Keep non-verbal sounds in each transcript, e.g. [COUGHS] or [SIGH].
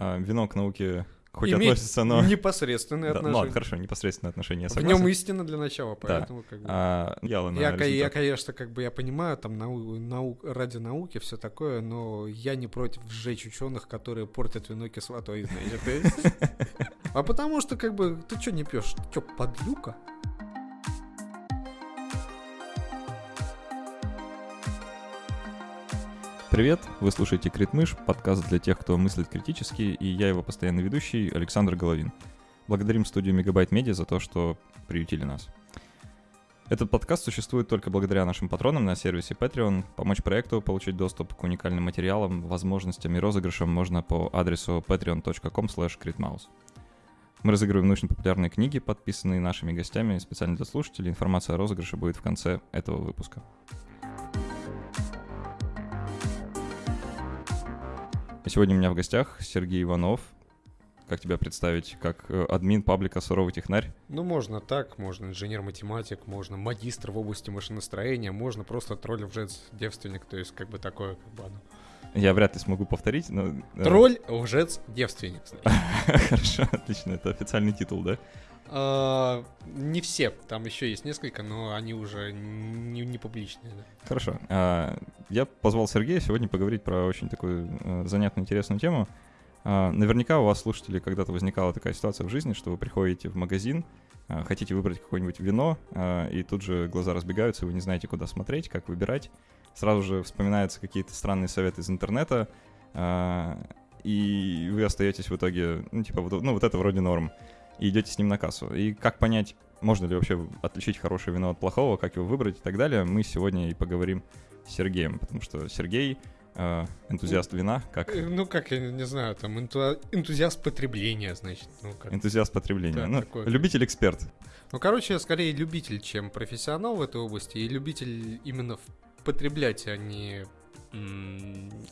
а, вино к науке хоть Имеет относится, но... непосредственные Да, ну, отношения. ладно, хорошо, непосредственное отношение, я В согласен. нем истина для начала, поэтому как бы... А, Я, я, результат. конечно, как бы я понимаю, там нау- нау- ради науки все такое, но я не против сжечь ученых, которые портят вино кислотой, значит. и- [LAUGHS] А потому что, как бы, ты что не пьешь? Что, подлюка? Привет, вы слушаете Критмыш, подкаст для тех, кто мыслит критически, и я его постоянный ведущий Александр Головин. Благодарим студию Мегабайт Медиа за то, что приютили нас. Этот подкаст существует только благодаря нашим патронам на сервисе Patreon. Помочь проекту получить доступ к уникальным материалам, возможностям и розыгрышам можно по адресу patreon.com. Мы разыгрываем научно-популярные книги, подписанные нашими гостями специально для слушателей. Информация о розыгрыше будет в конце этого выпуска. Сегодня у меня в гостях Сергей Иванов. Как тебя представить? Как э, админ паблика «Суровый технарь». Ну, можно так, можно инженер-математик, можно магистр в области машиностроения, можно просто тролль лжец девственник, то есть как бы такое, как бы оно. Я вряд ли смогу повторить, но... э, Тролль, лжец, девственник. [LAUGHS] Хорошо, отлично. Это официальный титул, да? А, Не все, там еще есть несколько, но они уже не, не публичные. да. Хорошо. А, Я позвал Сергея сегодня поговорить про очень такую э, занятную, интересную тему. А, Наверняка у вас, слушатели, когда-то возникала такая ситуация в жизни, что вы приходите в магазин, хотите выбрать какое-нибудь вино, и тут же глаза разбегаются, вы не знаете, куда смотреть, как выбирать. Сразу же вспоминаются какие-то странные советы из интернета, и вы остаетесь в итоге, ну, типа, ну, вот это вроде норм, и идете с ним на кассу. И как понять, можно ли вообще отличить хорошее вино от плохого, как его выбрать и так далее, мы сегодня и поговорим с Сергеем, потому что Сергей э, энтузиаст вина, как Э, Ну, как, я не знаю, там энту- энтузиаст потребления, значит. Ну, как. энтузиаст потребления. Да, ну, такой. любитель-эксперт. ну, короче, я скорее любитель, чем профессионал в этой области, и любитель именно потреблять, а не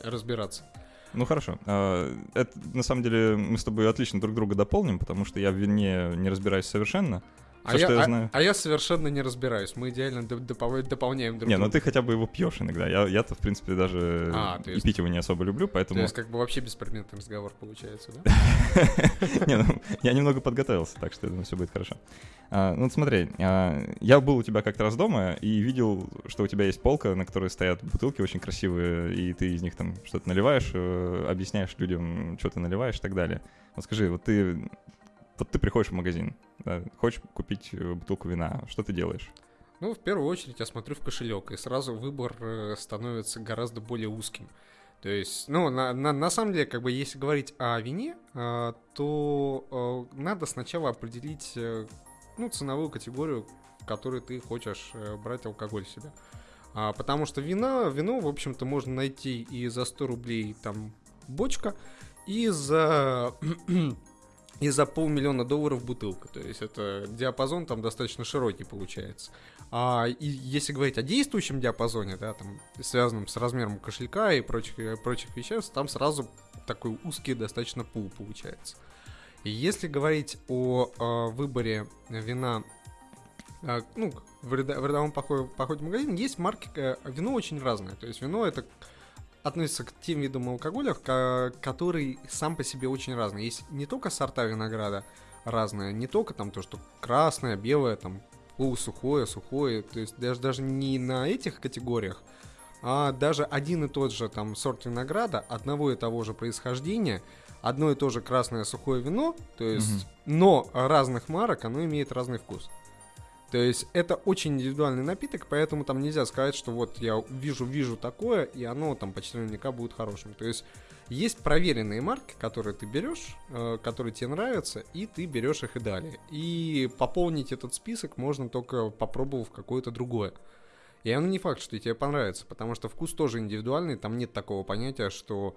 разбираться. Ну хорошо. А, это на самом деле мы с тобой отлично друг друга дополним, потому что я в вине не разбираюсь совершенно. А Всё, я, что я а- знаю. а я совершенно не разбираюсь. Мы идеально доп- допол- дополняем друг не, ну друга. ты хотя бы его пьешь иногда. Я, я-то, в принципе, даже А, то и есть- пить его не особо люблю, То поэтому... есть, как бы вообще беспредметный разговор получается, да? [LAUGHS] Не, ну, я немного подготовился, так что я думаю, все будет хорошо. А, ну, смотри, а, я был у тебя как-то раз дома и видел, что у тебя есть полка, на которой стоят бутылки очень красивые, и ты из них там что-то наливаешь, э, объясняешь людям, что ты наливаешь и так далее. Вот скажи, вот ты, вот ты приходишь в магазин, да, хочешь купить э, бутылку вина, что ты делаешь? Ну, в первую очередь я смотрю в кошелек, и сразу выбор э, становится гораздо более узким. То есть, ну, на, на, на самом деле, как бы, если говорить о вине, э, то надо сначала определить, ну, ценовую категорию, в которой ты хочешь брать алкоголь себе. А, потому что вина, вино, в общем-то, можно найти и за 100 рублей там бочка, и за и за полмиллиона долларов бутылка. То есть это диапазон там достаточно широкий получается. А и если говорить о действующем диапазоне, да, там, связанном с размером кошелька и прочих, прочих веществ, там сразу такой узкий достаточно пул получается. И если говорить о э, выборе вина, э, ну, в, в рядовом походе, походе в магазин, есть марки, э, вино очень разное. То есть вино это относится к тем видам алкоголя, который сам по себе очень разный. Есть не только сорта винограда разные, не только там то, что красное, белое, там полусухое, сухое, то есть даже, даже не на этих категориях, а даже один и тот же там сорт винограда, одного и того же происхождения, одно и то же красное сухое вино, то есть, Мгм. но разных марок, оно имеет разный вкус. То есть это очень индивидуальный напиток, поэтому там нельзя сказать, что вот я вижу, вижу такое, и оно там почти наверняка будет хорошим. То есть есть проверенные марки, которые ты берешь, э, которые тебе нравятся, и ты берешь их и далее. И пополнить этот список можно только попробовав какое-то другое. И оно не факт, что тебе понравится, потому что вкус тоже индивидуальный, там нет такого понятия, что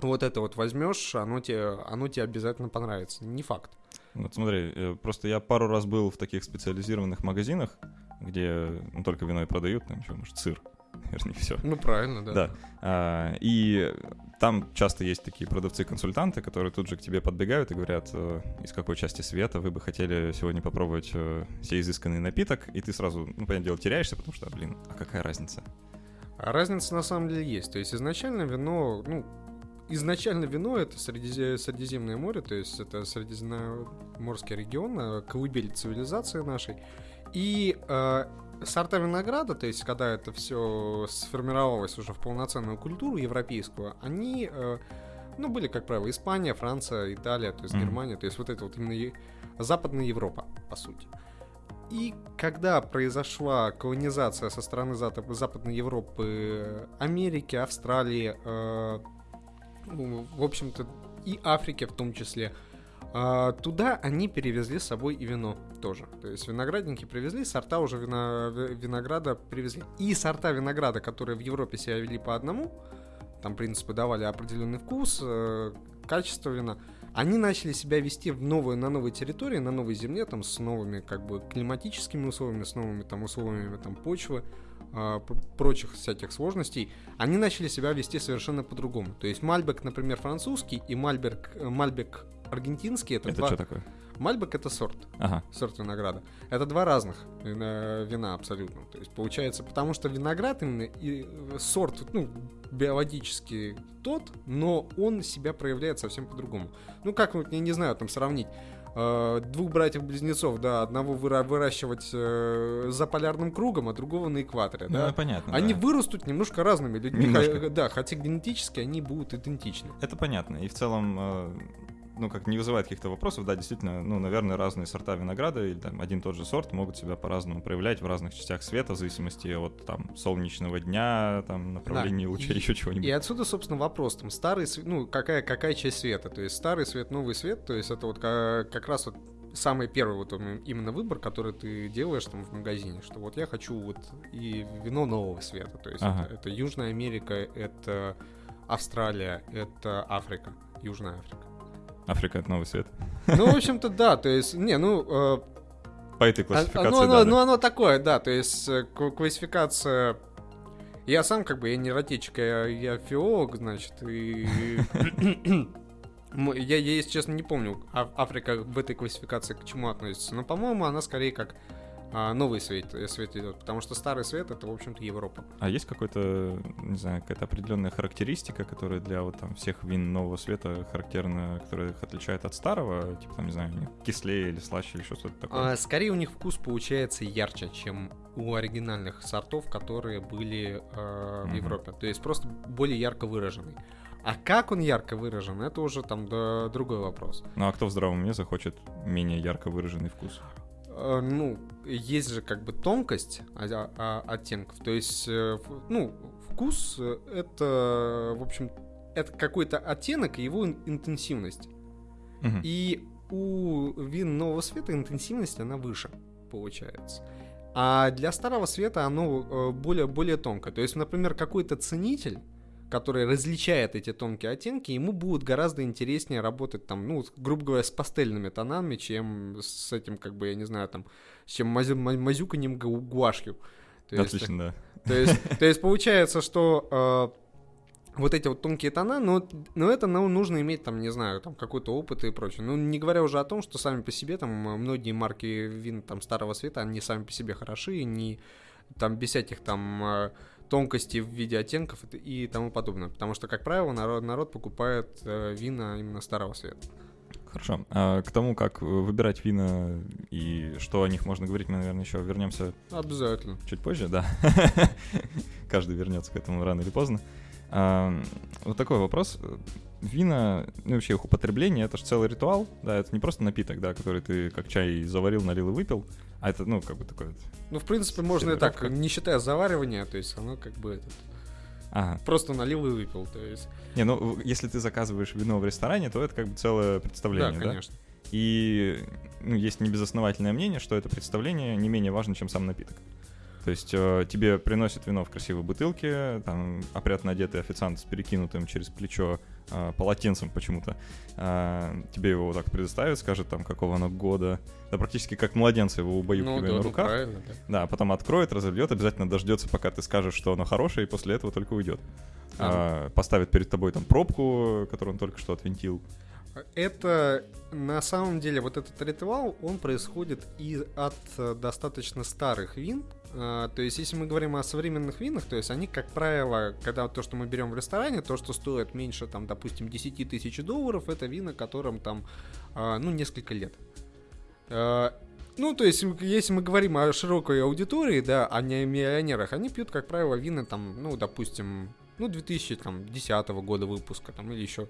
вот это вот возьмешь, оно тебе, оно тебе обязательно понравится. Не факт. Вот смотри, э, просто я пару раз был в таких специализированных магазинах, где ну, только вино и продают, там еще, может, сыр, [LAUGHS] вернее, все. Ну правильно, да. Да. А, и там часто есть такие продавцы-консультанты, которые тут же к тебе подбегают и говорят, э, из какой части света вы бы хотели сегодня попробовать э, сей изысканный напиток, и ты сразу, ну, понятное дело, теряешься, потому что, блин, а какая разница? А разница на самом деле есть. То есть изначально вино, ну, изначально вино это Средизе- Средиземное море, то есть это Средиземноморский регион, э, колыбель цивилизации нашей. И э, сорта винограда, то есть когда это все сформировалось уже в полноценную культуру европейскую, они, э, ну, были, как правило, Испания, Франция, Италия, то есть Мгм. Германия, то есть вот это вот именно е- Западная Европа, по сути. И когда произошла колонизация со стороны Западной Европы, Америки, Австралии, э, ну, в общем-то, и Африки в том числе, а, туда они перевезли с собой и вино тоже. То есть виноградники привезли, сорта уже вина- ви- винограда привезли. И сорта винограда, которые в Европе себя вели по одному, там, принципе, давали определенный вкус, э, качество вина, они начали себя вести в новую, на новой территории, на новой земле, там, с новыми, как бы, климатическими условиями, с новыми, там, условиями, там, почвы, п- прочих всяких сложностей, они начали себя вести совершенно по-другому. То есть Мальбек, например, французский и Мальбек, э, Мальбек аргентинский, это, Это два... что такое? Мальбек это сорт, Ага. сорт винограда. Это два разных вина, вина абсолютно. То есть получается, потому что виноград именно и э, сорт, ну, биологически тот, но он себя проявляет совсем по-другому. Ну, как, вот, я не знаю, там сравнить э, двух братьев-близнецов, да, одного выра- выращивать э, за полярным кругом, а другого на экваторе, Ну, да. понятно. Они да. вырастут немножко разными людьми, Немножко. да, хотя генетически они будут идентичны. Это понятно. И в целом, э, ну, как не вызывает каких-то вопросов, да, действительно, ну, наверное, разные сорта винограда или там один тот же сорт могут себя по-разному проявлять в разных частях света, в зависимости от там солнечного дня, там направления Да, луча, и- еще чего-нибудь. И отсюда, собственно, вопрос, там, старый ну, какая, какая часть света, то есть старый свет, новый свет, то есть это вот ка- как раз вот самый первый вот им- именно выбор, который ты делаешь там в магазине, что вот я хочу вот и вино нового света, то есть Ага. это, это Южная Америка, это Австралия, это Африка, Южная Африка. Африка — это новый свет. Ну, в общем-то, да, то есть, не, ну, э, По этой а- классификации, ну, оно, да, ну, да. оно такое, да, то есть э, классификация... Я сам как бы, я не эротичка, я, я филолог, значит, и... [COUGHS] Я, я, если честно, не помню, А- Африка в этой классификации к чему относится. Но, по-моему, она скорее как а, новый свет, э, свет идет, потому что старый свет это, в общем-то, Европа. А есть какой-то, не знаю, какая-то определенная характеристика, которая для вот там всех вин нового света характерна, которая их отличает от старого? Типа там, не знаю, кислее или слаще или что-то такое? А, скорее у них вкус получается ярче, чем у оригинальных сортов, которые были э, в Мгм. Европе. То есть просто более ярко выраженный. А как он ярко выражен, это уже там да, другой вопрос. Ну а кто в здравом уме захочет менее ярко выраженный вкус? Э, ну, есть же как бы тонкость а- оттенков. То есть, э, ну, вкус э, это, в общем, это какой-то оттенок и его ин- интенсивность. Мгм. И у вин нового света интенсивность, она выше, получается. А для старого света оно более, более тонкое. То есть, например, какой-то ценитель, который различает эти тонкие оттенки, ему будет гораздо интереснее работать там, ну, грубо говоря, с пастельными тонами, чем с этим, как бы, я не знаю, там, с чем мазю- ма- мазюканьем гу- гуашью. То есть, Отлично, да. то есть, то есть получается, что э, вот эти вот тонкие тона, но, но это ну, нужно иметь, там, не знаю, там какой-то опыт и прочее. Ну, не говоря уже о том, что сами по себе там э, многие марки вин там старого света, они сами по себе хороши, не там без всяких там тонкостей в виде оттенков и, тому подобное. Потому что, как правило, народ, народ покупает э, вина именно старого света. Хорошо. А к тому, как выбирать вина и что о них можно говорить, мы, наверное, еще вернемся Обязательно. чуть позже, да. [LAUGHS] Каждый вернется к этому рано или поздно. Вот такой вопрос. Вина, ну вообще их употребление, это же целый ритуал, да, это не просто напиток, да, который ты как чай заварил, налил и выпил, а это, ну, как бы такой вот... Ну, в принципе, можно и так, не считая заваривания, то есть оно как бы этот, Ага. просто налил и выпил. То есть, Не, ну, если ты заказываешь вино в ресторане, то это как бы целое представление, да, да? конечно. И ну, есть небезосновательное мнение, что это представление не менее важно, чем сам напиток. То есть э, тебе приносят вино в красивой бутылке, там опрятно одетый официант с перекинутым через плечо э, полотенцем почему-то. Э, тебе его вот так предоставят, скажет там, какого оно года. Да практически как младенца его Ну, убаюкивая да, на ну, руках. правильно, да. Да, потом откроет, разольет, обязательно дождется, пока ты скажешь, что оно хорошее, и после этого только уйдет. А, поставит перед тобой там пробку, которую он только что отвинтил. Это на самом деле вот этот ритуал, он происходит и от э, достаточно старых вин. А, то есть, если мы говорим о современных винах, то есть они, как правило, когда то, что мы берем в ресторане, то, что стоит меньше, там, допустим, 10 тысяч долларов, это вина, которым там, а, ну, несколько лет. А, ну, то есть, если мы говорим о широкой аудитории, да, а не о миллионерах, они пьют, как правило, вина там, ну, допустим, ну, 2010 года выпуска, там, или еще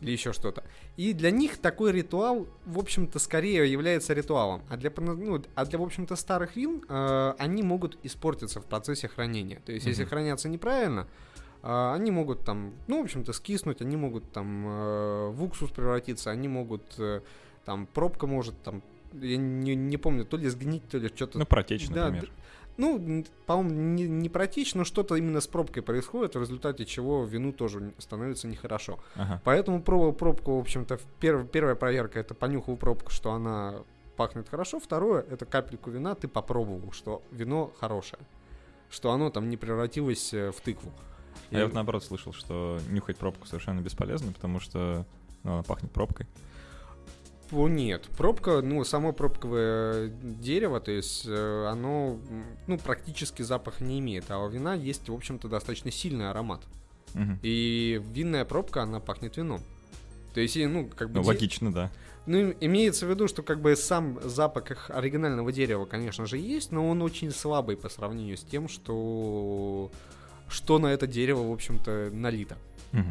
или еще что-то. И для них такой ритуал, в общем-то, скорее является ритуалом. А для, ну, а для в общем-то, старых вин э, они могут испортиться в процессе хранения. То есть, mm-hmm. если хранятся неправильно, э, они могут там, ну, в общем-то, скиснуть, они могут там э, в уксус превратиться, они могут, э, там, пробка может там я не, не помню, то ли сгнить, то ли что-то. Ну, протечь, например. Ну, по-моему, не, не протечь, но что-то именно с пробкой происходит, в результате чего вину тоже становится нехорошо. Ага. Поэтому пробовал пробку, в общем-то, перв, первая проверка это понюхал пробку, что она пахнет хорошо. Второе это капельку вина ты попробовал, что вино хорошее, что оно там не превратилось э, в тыкву. А И... Я вот наоборот слышал, что нюхать пробку совершенно бесполезно, потому что ну, она пахнет пробкой. Нет, пробка, ну, само пробковое дерево, то есть э, оно, ну, практически запах не имеет, а у вина есть, в общем-то, достаточно сильный аромат. Угу. И винная пробка, она пахнет вином. То есть, ну, как бы... Ну, логично, да. Ну, имеется в виду, что как бы сам запах оригинального дерева, конечно же, есть, но он очень слабый по сравнению с тем, что, что на это дерево, в общем-то, налито. Угу.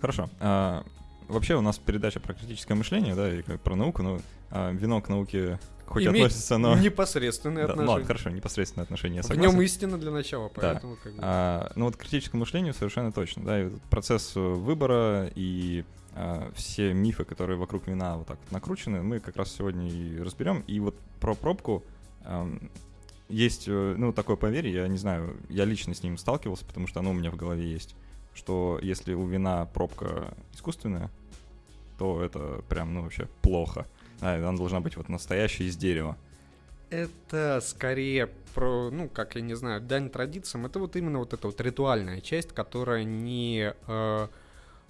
Хорошо. А, вообще у нас передача про критическое мышление, да, и про науку, но а, вино к науке хоть Имеет относится, но... непосредственные да, отношения. Ну ладно, хорошо, непосредственные отношения, я согласен. В нем истина для начала, поэтому... Да. Как бы... а, ну вот к критическому мышлению совершенно точно, да, и процесс выбора и а, все мифы, которые вокруг вина вот так вот накручены, мы как раз сегодня и разберем. И вот про пробку а, есть, э, ну, такое поверье, я не знаю, я лично с ним сталкивался, потому что оно у меня в голове есть, что если у вина пробка искусственная, то это прям, ну, вообще плохо. А, она должна быть вот настоящая из дерева. Это скорее про, ну, как я не знаю, дань традициям. Это вот именно вот эта вот ритуальная часть, которая не... Э,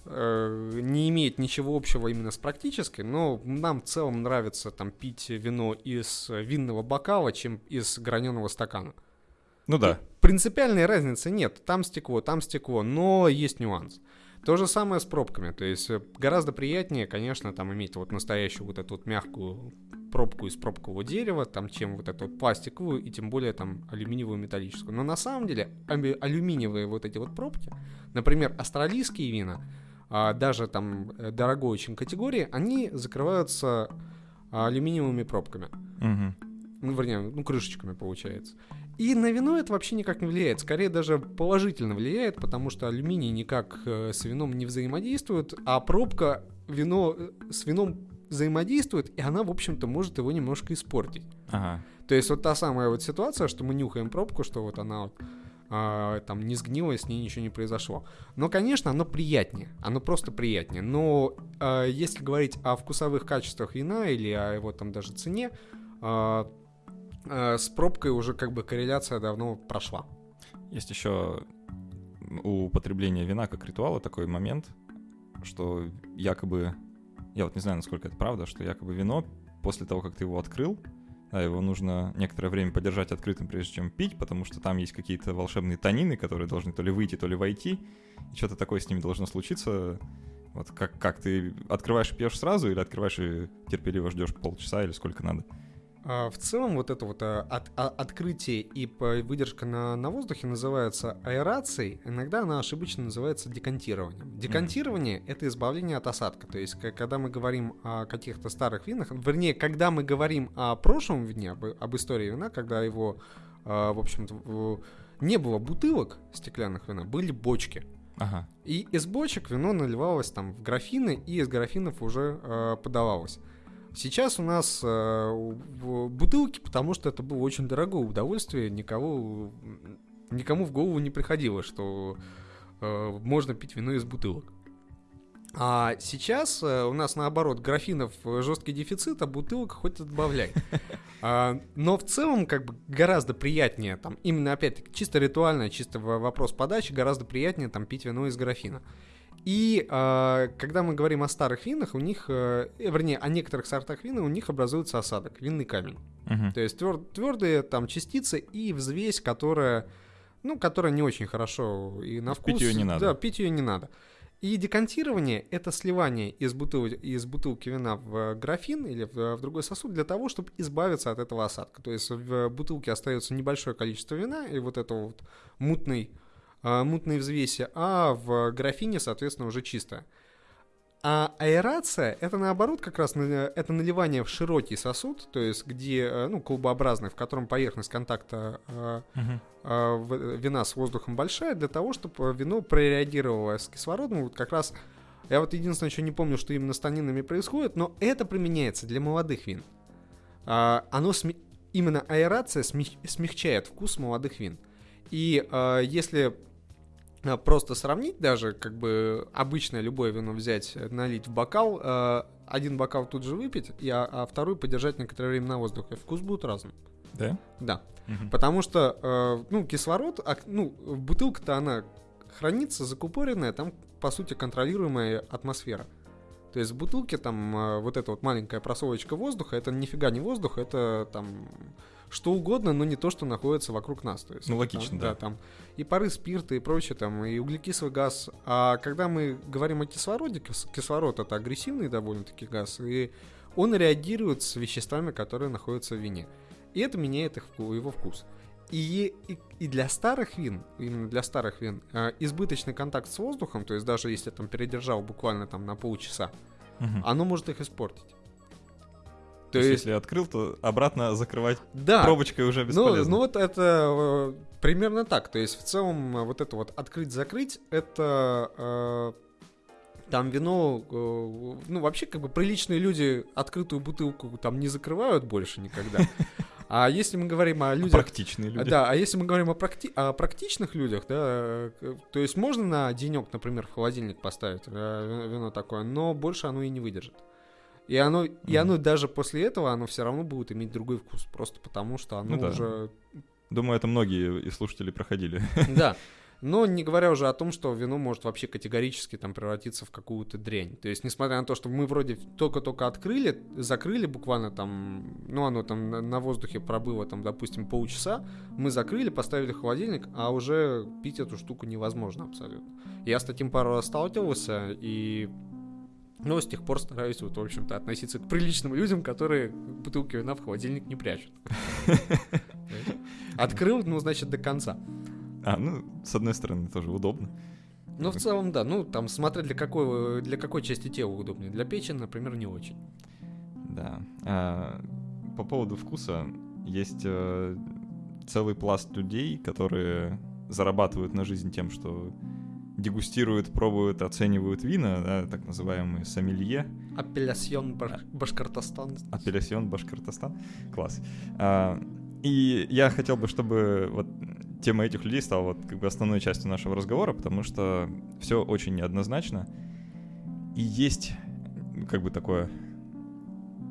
э, не имеет ничего общего именно с практической, но нам в целом нравится там пить вино из винного бокала, чем из граненого стакана. Ну да. Принципиальной разницы нет. Там стекло, там стекло, но есть нюанс. То же самое с пробками. То есть э, гораздо приятнее, конечно, там иметь вот настоящую вот эту вот мягкую пробку из пробкового дерева, там, чем вот эту пластиковую и тем более там алюминиевую металлическую. Но на самом деле алюминиевые вот эти вот пробки, например, австралийские вина, а, даже там э, дорогой очень категории, они закрываются алюминиевыми пробками. Угу. Ну, вернее, ну, крышечками получается. И на вино это вообще никак не влияет. Скорее даже положительно влияет, потому что алюминий никак э, с вином не взаимодействует, а пробка вино э, с вином взаимодействует, и она, в общем-то, может его немножко испортить. Ага. То есть вот та самая вот ситуация, что мы нюхаем пробку, что вот она вот а, там не сгнила, с ней ничего не произошло. Но, конечно, оно приятнее, оно просто приятнее. Но а, если говорить о вкусовых качествах вина или о его там даже цене, Э, с пробкой уже как бы корреляция давно прошла. Есть еще у употребления вина как ритуала такой момент, что якобы, я вот не знаю, насколько это правда, что якобы вино после того, как ты его открыл, да, его нужно некоторое время подержать открытым, прежде чем пить, потому что там есть какие-то волшебные тонины, которые должны то ли выйти, то ли войти, и что-то такое с ними должно случиться. Вот как, как ты открываешь и пьешь сразу, или открываешь и терпеливо ждешь полчаса, или сколько надо? А, в целом вот это вот а, от, а, открытие и выдержка на, на воздухе называется аэрацией, иногда она ошибочно называется декантированием. Декантирование mm-hmm. — это избавление от осадка, то есть когда мы говорим о каких-то старых винах, вернее, когда мы говорим о прошлом вине, об, об истории вина, когда его, в общем-то, не было бутылок стеклянных вина, были бочки. Ага. И из бочек вино наливалось там в графины, и из графинов уже э, подавалось. Сейчас у нас э, бутылки, потому что это было очень дорогое удовольствие, никого, никому в голову не приходило, что э, можно пить вино из бутылок. А сейчас э, у нас наоборот графинов жесткий дефицит, а бутылок хоть отбавляй. [LAUGHS] А, но в целом как бы гораздо приятнее там, именно опять-таки чисто ритуально, чисто вопрос подачи, гораздо приятнее там пить вино из графина. И э, когда мы говорим о старых винах, у них, э, вернее, о некоторых сортах вина, у них образуется осадок, винный камень. Мгм. То есть твер- твердые там частицы и взвесь, которая, ну, которая не очень хорошо и на Пить вкус. её не надо. Да, пить ее не надо. И декантирование — это сливание из, бутыл- из бутылки вина в графин или в, в другой сосуд для того, чтобы избавиться от этого осадка. То есть в бутылке остается небольшое количество вина и вот этого вот мутной, а, мутной взвеси, а в графине, соответственно, уже чистое. А аэрация — это наоборот как раз это наливание в широкий сосуд, то есть где, э, ну, колбообразный, в котором поверхность контакта э, э, в- вина с воздухом большая, для того, чтобы вино прореагировало с кислородом. Вот как раз я вот единственное, что не помню, что именно с танинами происходит, но это применяется для молодых вин. А, оно сме- именно аэрация смех- смягчает вкус молодых вин. И а, если просто сравнить даже, как бы обычное любое вино взять, э, налить в бокал, а, один бокал тут же выпить, и, а, а второй подержать некоторое время на воздухе, вкус будет разным. Да? Да. Мгм. Потому что, э, ну, кислород, ак- ну, бутылка-то она хранится закупоренная, там, по сути, контролируемая атмосфера. То есть в бутылке там э, вот эта вот маленькая просовочка воздуха, это нифига не воздух, это там что угодно, но не то, что находится вокруг нас. То есть, Ну, там, логично, да. там и пары спирта, и прочее, там, и углекислый газ. А когда мы говорим о кислороде, кис- кислород это агрессивный довольно-таки газ, и он реагирует с веществами, которые находятся в вине. И это меняет их, его вкус. И, и, и для старых вин, именно для старых вин, э, избыточный контакт с воздухом, то есть даже если там передержал буквально там на полчаса, Мгм. оно может их испортить. То есть, если открыл, то обратно закрывать да, пробочкой уже ну, бесполезно. ну вот это э, примерно так. То есть в целом э, вот это вот открыть-закрыть, это э, там вино, э, ну вообще как бы приличные люди открытую бутылку там не закрывают больше никогда. А если мы говорим о людях... Практичные люди. Да, а если мы говорим о, практи- о практичных людях, да, э, к- то есть можно на денек, например, в холодильник поставить э, ви- вино такое, но больше оно и не выдержит. И оно, и Мгм. оно даже после этого, оно все равно будет иметь другой вкус, просто потому что оно Ну да. уже... Думаю, это многие и слушатели проходили. [LAUGHS] Да. [LAUGHS] Но не говоря уже о том, что вино может вообще категорически там превратиться в какую-то дрянь. То есть, несмотря на то, что мы вроде только-только открыли, закрыли буквально там, ну оно там на, на воздухе пробыло там, допустим, полчаса, мы закрыли, поставили в холодильник, а уже пить эту штуку невозможно абсолютно. Я с таким пару раз сталкивался, и ну, с тех пор стараюсь, вот, в общем-то, относиться к приличным людям, которые бутылки вина в холодильник не прячут. [LAUGHS] Открыл, ну, значит, до конца. А, ну, с одной стороны, тоже удобно. Ну, в целом, да. Ну, там, смотря для какой, для какой части тела удобнее. Для печени, например, не очень. Да. А, по поводу вкуса, есть э, целый пласт людей, которые зарабатывают на жизнь тем, что дегустируют, пробуют, оценивают вина, да, так называемые сомелье, Апеллясьон Баш- Башкортостан. апеллясьон Башкортостан. Класс. А, и я хотел бы, чтобы вот тема этих людей стала вот как бы основной частью нашего разговора, потому что все очень неоднозначно. И есть как бы такое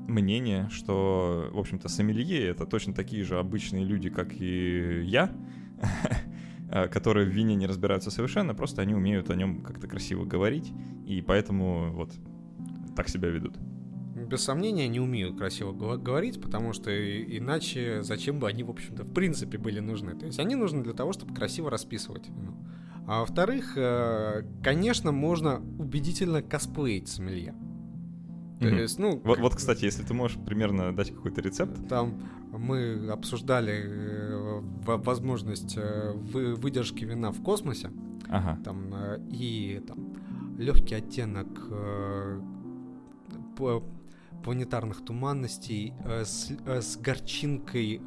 мнение, что, в общем-то, сомелье — это точно такие же обычные люди, как и я, [LAUGHS] которые в вине не разбираются совершенно, просто они умеют о нем как-то красиво говорить, и поэтому вот так себя ведут. Без сомнения, не умеют красиво говорить, потому что иначе зачем бы они, в общем-то, в принципе были нужны. То есть они нужны для того, чтобы красиво расписывать вино. А во-вторых, э, конечно, можно убедительно косплеить сомелье. То Мгм. есть, ну, Вот, вот, кстати, если ты можешь примерно дать какой-то рецепт. Там мы обсуждали э, во- возможность э, вы- выдержки вина в космосе, Ага. там э, и там легкий оттенок планетарных туманностей с, с горчинкой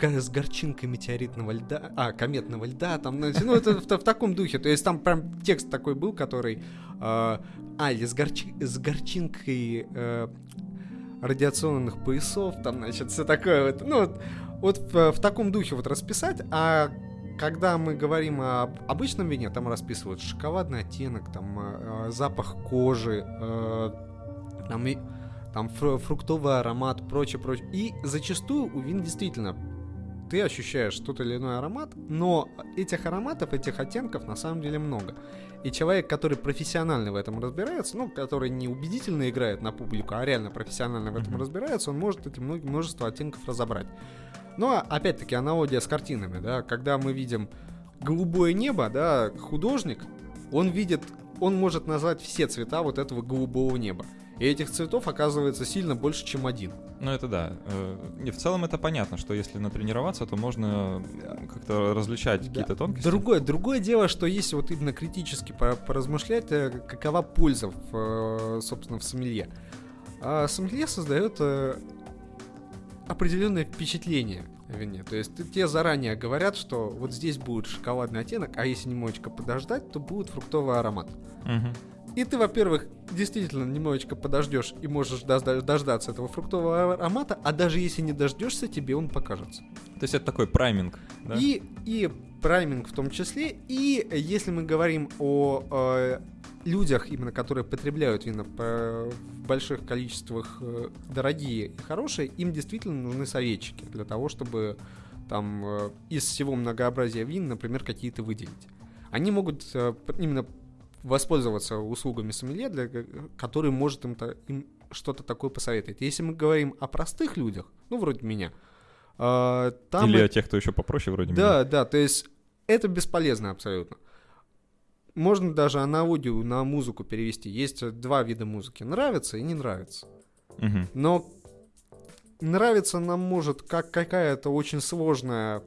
с горчинкой метеоритного льда, а, кометного льда, там, ну, ну, это в, в таком духе, то есть там прям текст такой был, который, э, а, или с, горчи- с горчинкой э, радиационных поясов, там, значит, все такое вот, ну, вот, вот в, в таком духе вот расписать, а когда мы говорим об обычном вине, там расписывают шоколадный оттенок, там э, запах кожи, э, там, и, там фру- фруктовый аромат, прочее, прочее. И зачастую у вин действительно ты ощущаешь тот или иной аромат, но этих ароматов, этих оттенков на самом деле много. И человек, который профессионально в этом разбирается, ну, который не убедительно играет на публику, а реально профессионально в этом mm-hmm. разбирается, он может эти множество оттенков разобрать. Но, опять-таки, аналогия с картинами, да, когда мы видим голубое небо, да, художник, он видит, он может назвать все цвета вот этого голубого неба. И этих цветов оказывается сильно больше, чем один. Ну, это да. И э, в целом это понятно, что если натренироваться, то можно как-то различать да. какие-то тонкости. Другое, другое дело, что если вот именно критически поразмышлять, э, какова польза, в, э, собственно, в сомелье. А сомелье создает определенное впечатление вине. То есть те заранее говорят, что вот здесь будет шоколадный оттенок, а если немножечко подождать, то будет фруктовый аромат. Угу. И ты, во-первых, действительно немножечко подождешь и можешь дождаться этого фруктового аромата, а даже если не дождешься, тебе он покажется. То есть это такой прайминг, да? И, и прайминг в том числе, и если мы говорим о э, людях, именно которые потребляют вина по, в больших количествах э, дорогие и хорошие, им действительно нужны советчики для того, чтобы там э, из всего многообразия вин, например, какие-то выделить. Они могут э, именно воспользоваться услугами сомелье, для, который может им, им что-то такое посоветовать. Если мы говорим о простых людях, ну, вроде меня, э, там... Или о тех, кто еще попроще, вроде да, меня. Да, да, то есть это бесполезно абсолютно. Можно даже аналогию на музыку перевести. Есть два вида музыки. Нравится и не нравится. Угу. Но нравится нам может как какая-то очень сложная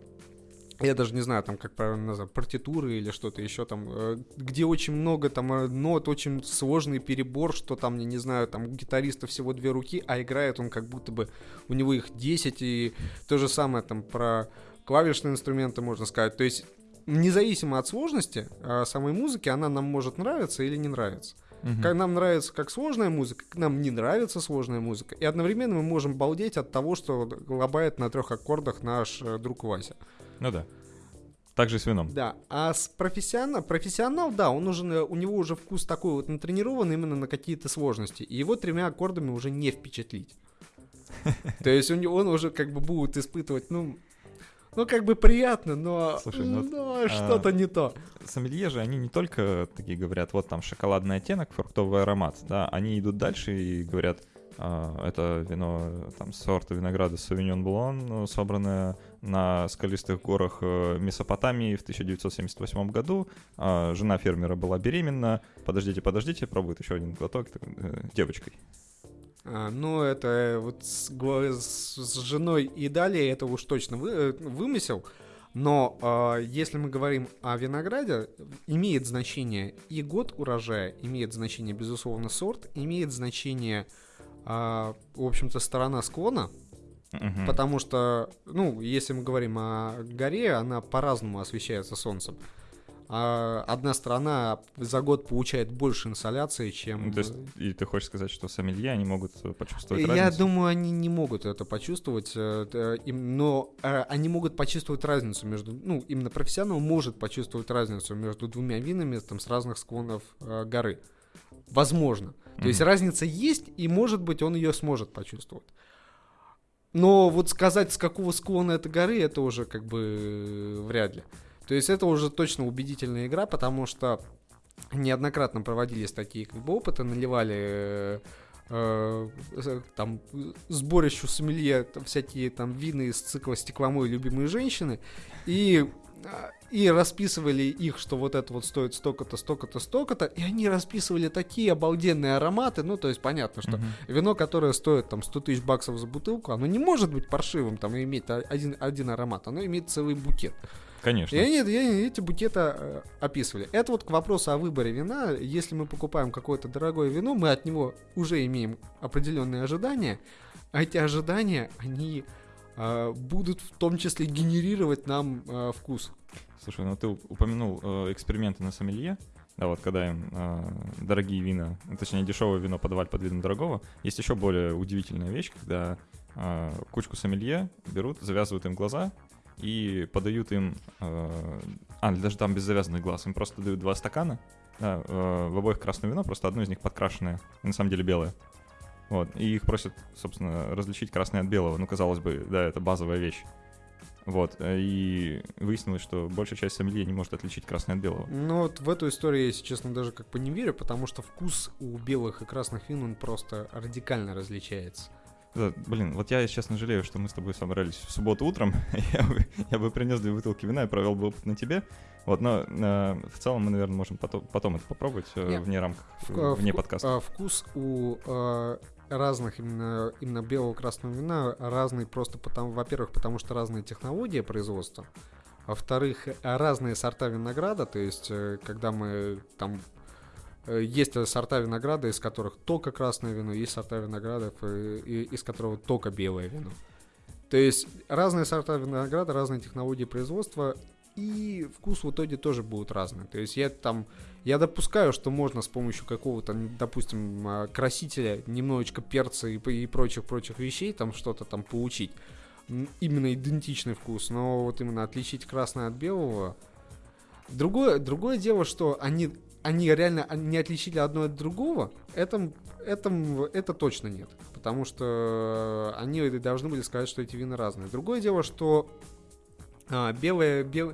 я даже не знаю, там, как правильно назвать, партитуры или что-то еще там, э, где очень много там э, нот, очень сложный перебор, что там, я не знаю, там у гитариста всего две руки, а играет он как будто бы, у него их 10, и то же самое там про клавишные инструменты можно сказать. То есть, независимо от сложности э, самой музыки, она нам может нравиться или не нравиться. Угу. Как нам нравится как сложная музыка, как нам не нравится сложная музыка. И одновременно мы можем балдеть от того, что лобает на трех аккордах наш друг Вася. Ну да. Так же с вином. Да. А с профессионал, профессионал, да, он уже, у него уже вкус такой вот натренирован именно на какие-то сложности. И его тремя аккордами уже не впечатлить. [LAUGHS] То есть он, он уже как бы будет испытывать, ну, ну, как бы приятно, но, Слушай, ну, но а, что-то не то. Сомелье же, они не только такие говорят, вот там шоколадный оттенок, фруктовый аромат, да, они идут дальше и говорят, а, это вино там сорта винограда Blanc, ну, собранное на скалистых горах э, Месопотамии в 1978 году. А, жена фермера была беременна. Подождите, подождите, пробует еще один глоток э, девочкой. А, ну, это вот с, с, женой и далее это уж точно вы, э, вымысел. Но э, если мы говорим о винограде, имеет значение и год урожая, имеет значение, безусловно, сорт, имеет значение а, в общем-то, сторона склона, угу. потому что, ну, если мы говорим о горе, она по-разному освещается солнцем. А одна сторона за год получает больше инсоляции, чем... То есть, и ты хочешь сказать, что сомелье, они могут почувствовать Я разницу? Я думаю, они не могут это почувствовать, э, но э, они могут почувствовать разницу между... Ну, именно профессионал может почувствовать разницу между двумя винами там, с разных склонов э, горы. Возможно. То mm-hmm. есть разница есть, и может быть он ее сможет почувствовать. Но вот сказать, с какого склона этой горы, это уже как бы вряд ли. То есть это уже точно убедительная игра, потому что неоднократно проводились такие как бы опыты, наливали э, э, там сборищу сомелье там, всякие там вины из цикла «Стекломой любимые женщины», и и расписывали их, что вот это вот стоит столько-то, столько-то, столько-то, и они расписывали такие обалденные ароматы, ну, то есть понятно, что uh-huh. вино, которое стоит там 100 тысяч баксов за бутылку, оно не может быть паршивым, там, и иметь один, один аромат, оно имеет целый букет. Конечно. И они, и эти букеты э, описывали. Это вот к вопросу о выборе вина. Если мы покупаем какое-то дорогое вино, мы от него уже имеем определенные ожидания, а эти ожидания, они будут в том числе генерировать нам э, вкус. Слушай, ну ты упомянул э, эксперименты на сомелье. Да, вот когда им э, дорогие вина, точнее дешевое вино подавать под видом дорогого, есть еще более удивительная вещь, когда э, кучку сомелье берут, завязывают им глаза и подают им, э, а даже там без завязанных глаз, им просто дают два стакана, да, э, в обоих красное вино, просто одно из них подкрашенное, на самом деле белое. Вот, и их просят, собственно, различить красное от белого. Ну, казалось бы, да, это базовая вещь. Вот, э, и выяснилось, что большая часть сомелье не может отличить красное от белого. Ну вот в эту историю я, если честно, даже как бы не верю, потому что вкус у белых и красных вин, он просто радикально различается. Да, блин, вот я, честно, жалею, что мы с тобой собрались в субботу утром. [LAUGHS] я, бы, я бы принес две бутылки вина и провел бы опыт на тебе. Вот, но э, в целом мы, наверное, можем потом, потом это попробовать э, Нет. вне рамках, В- вне вку- подкаста. а, Вкус у э, разных именно, именно белого красного вина разный просто потому, во-первых, потому что разные технологии производства, во-вторых, разные сорта винограда, то есть э, когда мы там э, есть э, сорта винограда, из которых только красное вино, есть сорта виноградов, и- из которого только белое вино. То есть разные сорта винограда, разные технологии производства, и вкус в итоге тоже будут разные. То есть я там, я допускаю, что можно с помощью какого-то, допустим, а, красителя, немножечко перца и, прочих-прочих вещей там что-то там получить. Именно идентичный вкус, но вот именно отличить красное от белого. Другое, другое дело, что они, они реально не отличили одно от другого, это, это, это точно нет. Потому что они должны были сказать, что эти вина разные. Другое дело, что а, белые, бел...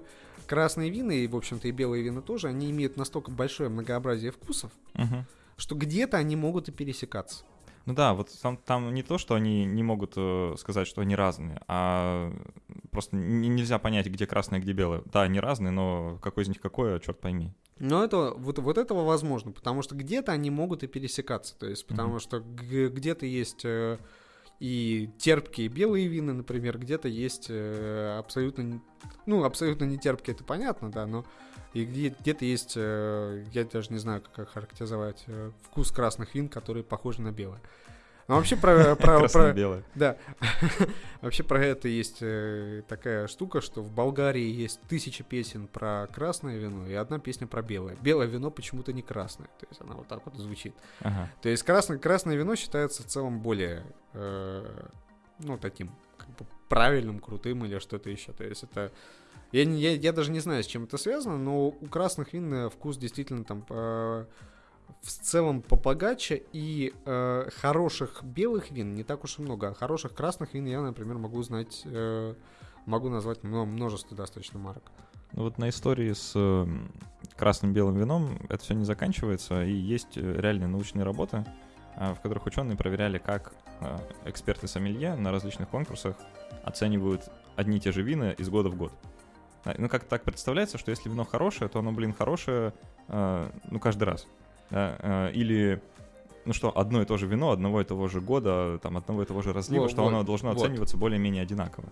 красные вина, и, в общем-то, и белые вина тоже, они имеют настолько большое многообразие вкусов, Мгм. что где-то они могут и пересекаться. Ну да, вот там, там не то, что они не могут э, сказать, что они разные, а просто нельзя понять, где красное, где белое. Да, они разные, но какой из них какой, черт пойми. Но это, вот, вот этого возможно, потому что где-то они могут и пересекаться. То есть, потому Мгм. что где-то есть э, и терпкие белые вина, например, где-то есть э, абсолютно, ну, абсолютно не терпкие, это понятно, да, но и где- где-то есть, э, я даже не знаю, как охарактеризовать, э, вкус красных вин, которые похожи на белые. Но вообще про, про, про, да. [LAUGHS] Вообще про это есть э, такая штука, что в Болгарии есть тысяча песен про красное вино и одна песня про белое. Белое вино почему-то не красное. То есть она вот так вот звучит. Ага. То есть красное, красное вино считается в целом более, э, ну, таким, как бы правильным, крутым или что-то еще. То есть это... Я, я, я даже не знаю, с чем это связано, но у красных вин э, вкус действительно там э, в целом попогаче, и э, хороших белых вин не так уж и много, а хороших красных вин я, например, могу знать, э, могу назвать мно- множество достаточно марок. Ну вот на истории с э, красным белым вином это все не заканчивается, и есть э, реальные научные работы, а, в которых ученые проверяли, как эксперты сомелье на различных конкурсах оценивают одни и те же вина из года в год. А, Ну, как так представляется, что если вино хорошее, то оно, блин, хорошее, ну, каждый раз. Да, а, Или, ну что, одно и то же вино одного и того же года, там, одного и того же разлива, Во- что вот, оно должно вот. оцениваться более-менее одинаково.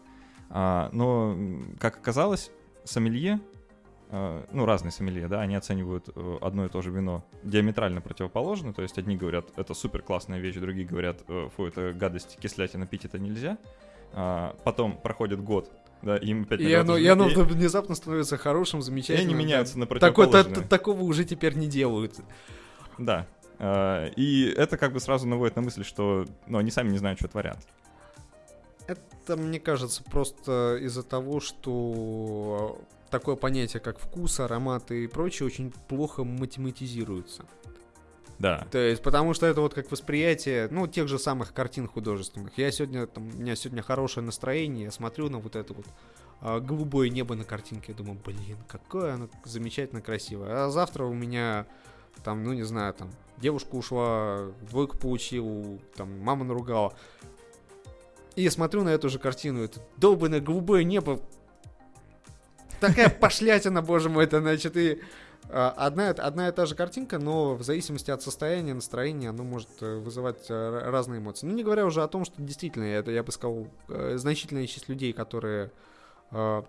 А, но, как оказалось, сомелье, э, ну, разные сомелье, да, они оценивают э, одно и то же вино диаметрально противоположно, то есть одни говорят, это супер классная вещь, другие говорят, э, фу, это гадость, кислятина, пить это нельзя. А, потом проходит год, да, и им опять И оно, и оно и- внезапно становится хорошим, и замечательным. они да. меняются на Такой- та- противоположные. та- такого уже теперь не делают. Да. А, И это как бы сразу наводит на мысль, что ну, они сами не знают, что творят. Это, мне кажется, просто из-за того, что такое понятие, как вкус, аромат и прочее, очень плохо математизируется. Да. То есть, потому что это вот как восприятие, ну, тех же самых картин художественных. Я сегодня, там, у меня сегодня хорошее настроение, я смотрю на вот это вот а, голубое небо на картинке, я думаю, блин, какое оно замечательно красивое. А завтра у меня, там, ну, не знаю, там, девушка ушла, двойку получил, там, мама наругала. И я смотрю на эту же картину, это долбанное голубое небо, такая пошлятина, боже мой, это значит, и а, одна, одна и та же картинка, но в зависимости от состояния, настроения, оно может э, вызывать э, разные эмоции. Ну, не говоря уже о том, что действительно, это, я бы сказал, э, значительная часть людей, которые, э,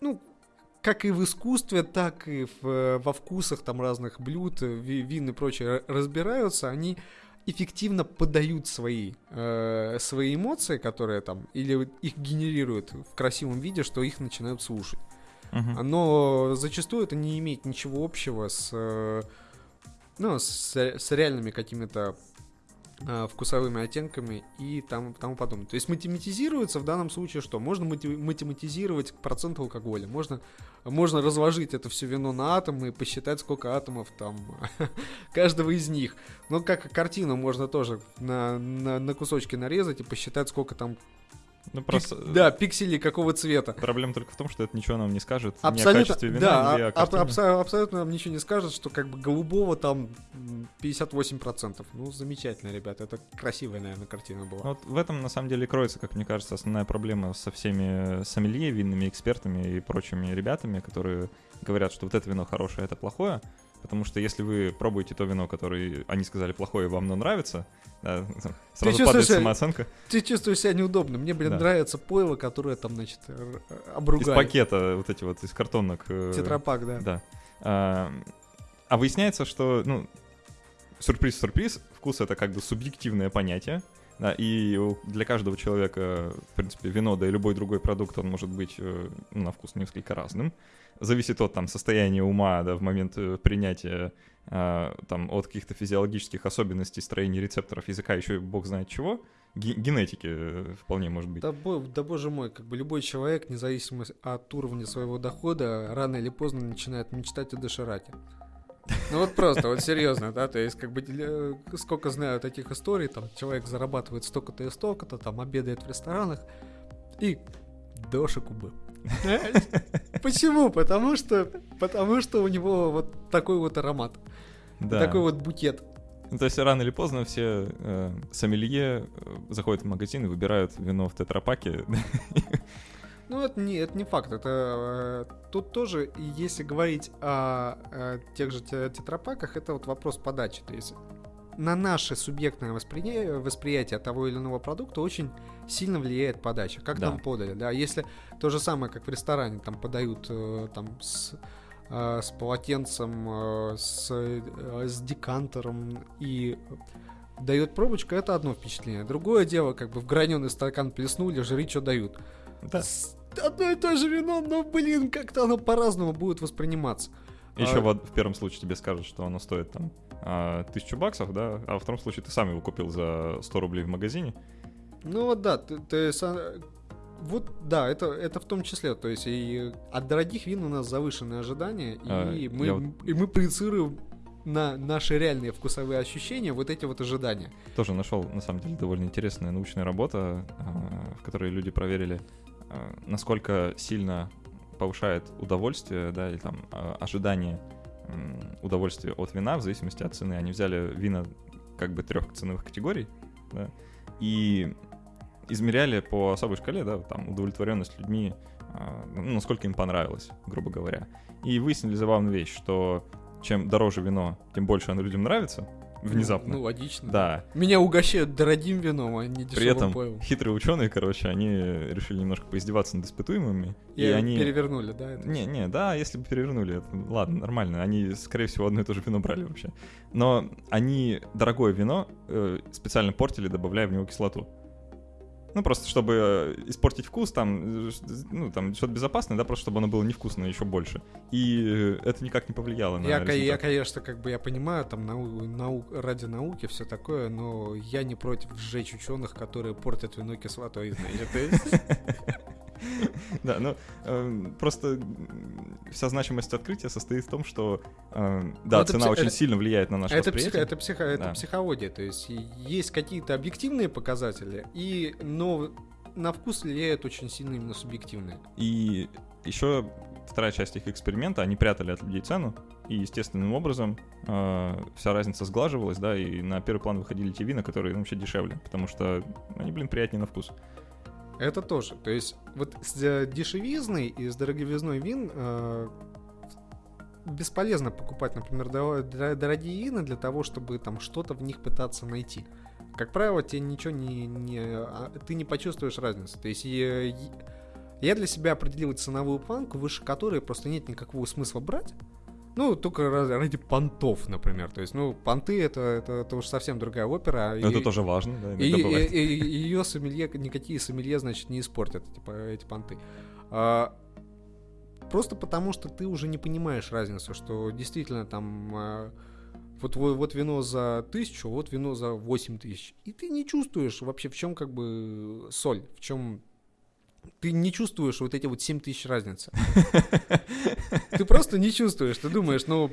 ну, как и в искусстве, так и в, э, во вкусах там разных блюд, э, ви- вин и прочее разбираются, они эффективно подают свои, э, свои эмоции, которые там, или их генерируют в красивом виде, что их начинают слушать. Мгм. Но зачастую это не имеет ничего общего с, э, ну, с, с реальными какими-то вкусовыми оттенками и там, тому подобное. То есть математизируется в данном случае что? Можно мати- математизировать процент алкоголя, можно, можно разложить это все вино на атомы и посчитать, сколько атомов там [LAUGHS] каждого из них. Но как картину можно тоже на, на, на кусочки нарезать и посчитать, сколько там Ну, просто... Пик- да, пиксели какого цвета. Проблема только в том, что это ничего нам не скажет ни о Абсолютно, качестве вина, да, ни о а- абсо- абсолютно нам ничего не скажет, что как бы голубого там м, 58%. Ну, замечательно, ребята, это красивая, наверное, картина была. Вот в этом, на самом деле, кроется, как мне кажется, основная проблема со всеми сомелье, винными экспертами и прочими ребятами, которые говорят, что вот это вино хорошее, а это плохое. Потому что если вы пробуете то вино, которое они сказали плохое, вам оно нравится, да, [LAUGHS] сразу чувствуешь падает себя- самооценка. Ты чувствуешь себя неудобно. Мне, блин, Да. нравится пойло, которое там, значит, Из обругали. пакета вот эти вот, из картонок. э, Тетрапак, да. Да. А, а выясняется, что, ну, сюрприз-сюрприз, вкус это как бы субъективное понятие, да, и для каждого человека, в принципе, вино, да и любой другой продукт, он может быть э, на вкус несколько разным. Зависит от там состояния ума, да, в момент э, принятия, а, там, от каких-то физиологических особенностей строения рецепторов языка, еще бог знает чего, Ге- генетики э, вполне может быть. Да, да боже мой, как бы любой человек, независимо от уровня своего дохода, рано или поздно начинает мечтать о доширате. Ну вот просто, вот серьезно, да, то есть как бы э, сколько знаю таких историй, там человек зарабатывает столько-то и столько-то, там обедает в ресторанах и дошику бы. [LAUGHS] Почему? Потому что, потому что у него вот такой вот аромат, Да. такой вот букет. Ну, то есть рано или поздно все э, сомелье э, заходят в магазин и выбирают вино в тетрапаке. [LAUGHS] Ну, это не, это не факт. Это э, тут тоже, если говорить о, э, тех же те- тетрапаках, это вот вопрос подачи. То есть на наше субъектное восприятие, восприятие того или иного продукта очень сильно влияет подача. Как Да. нам подали, да? Если то же самое, как в ресторане, там подают э, там с э, с полотенцем, э, с, с декантером и дает пробочку, это одно впечатление. Другое дело, как бы в граненый стакан плеснули, жри, что дают. Да. С- Одно и то же вино, но, блин, как-то оно по-разному будет восприниматься. Еще А- вот в первом случае тебе скажут, что оно стоит там а, тысячу баксов, да, а во втором случае ты сам его купил за 100 рублей в магазине. Ну вот да, ты, ты са- вот да, это, это в том числе, то есть и от дорогих вин у нас завышенные ожидания, и, А, мы, я вот- и мы проецируем на наши реальные вкусовые ощущения вот эти вот ожидания. Тоже нашел, на самом деле, довольно интересная научная работа, а, в которой люди проверили, а, насколько сильно повышает удовольствие, да, или там а, ожидание м, удовольствия от вина в зависимости от цены. Они взяли вина как бы трех ценовых категорий, да, и измеряли по особой шкале, да, там удовлетворенность людьми, а, ну, насколько им понравилось, грубо говоря. И выяснили забавную вещь, что чем дороже вино, тем больше оно людям нравится внезапно. Ну, логично. Да, Меня угощают дорогим вином, а не при этом пойлом. хитрые ученые, короче, они решили немножко поиздеваться над испытуемыми. И, И, они... перевернули, да? это Не, не, да, если бы перевернули, это, ладно, нормально. Они, скорее всего, одно и то же вино брали вообще. Но они дорогое вино э, специально портили, добавляя в него кислоту. Ну, просто чтобы э, испортить вкус, там, э, ну, там, что-то безопасное, да, просто чтобы оно было невкусное еще больше. И э, это никак не повлияло на Я, ко- я, результат. конечно, как бы я понимаю, там нау- нау- ради науки все такое, но я не против сжечь ученых, которые портят вино кислотой, знаете. [LAUGHS] [LAUGHS] Да, ну э, просто вся значимость открытия состоит в том, что э, да, это цена пси- очень это- сильно влияет на наше Это, психо- восприятие. это, психо- это психология, то есть есть какие-то объективные показатели, и, но на вкус влияют очень сильно именно субъективные. И еще вторая часть их эксперимента, они прятали от людей цену, и естественным образом э, вся разница сглаживалась, да, и на первый план выходили те вина, которые ну, вообще дешевле, потому что они, блин, приятнее на вкус. Это тоже. То есть вот с э, дешевизной и с дороговизной вин э, бесполезно покупать, например, дорогие вина для того, чтобы там что-то в них пытаться найти. Как правило, тебе ничего не, не а, ты не почувствуешь разницы. То есть э, и- я для себя определил ценовую планку, выше которой просто нет никакого смысла брать. Ну, только ради понтов, например. То есть, ну, понты это, это, это уж совсем другая опера. Но и- это тоже важно, да, и, иногда бывает. ее сомелье, никакие сомелье, значит, не испортят типа, эти понты. А, просто потому, что ты уже не понимаешь разницу, что действительно там а, вот, во- вот вино за тысячу, вот вино за восемь тысяч. И ты не чувствуешь вообще, в чем как бы соль, в чем... Ты не чувствуешь вот эти вот 7 тысяч разницы. [LAUGHS] Ты просто не чувствуешь. Ты думаешь, ну,